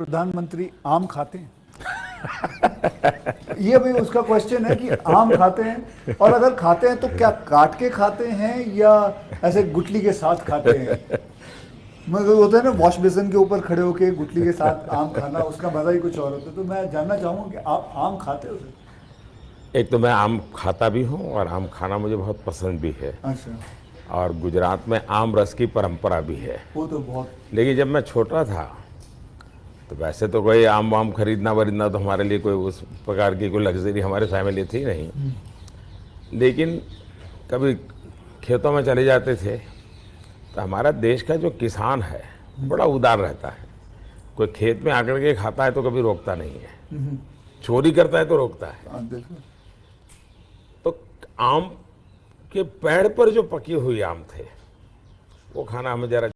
प्रधानमंत्री आम खाते हैं। ये भी उसका क्वेश्चन है कि आम खाते हैं। और अगर खाते हैं तो क्या काट के खाते हैं या ऐसे गुटली के साथ खाते हैं? मतलब होता है ना वॉश बेसिन के ऊपर खड़े होके गुटली के साथ आम खाना उसका मज़ा ही कुछ और होता है। तो मैं जानना चाहूँगा कि आप आम खाते हो एक तो मैं आम खाता भी हूँ और आम खाना मुझे बहुत पसंद भी है। अच्छा। और गुजरात में आम रस की परंपरा भी है। वो तो बहुत लेकिन जब मैं छोटा था तो वैसे तो कोई आम वाम खरीदना वरीदना तो हमारे लिए कोई उस प्रकार की कोई लग्जरी हमारे फैमिली थी नहीं। लेकिन कभी खेतों में चले जाते थे तो हमारा देश का जो किसान है बड़ा उदार रहता है। कोई खेत में आकर के खाता है तो कभी रोकता नहीं है। चोरी करता है तो रोकता है। हाँ, तो आम के पेड़ पर जो पकी हुई आम थे वो खाना हमें जरा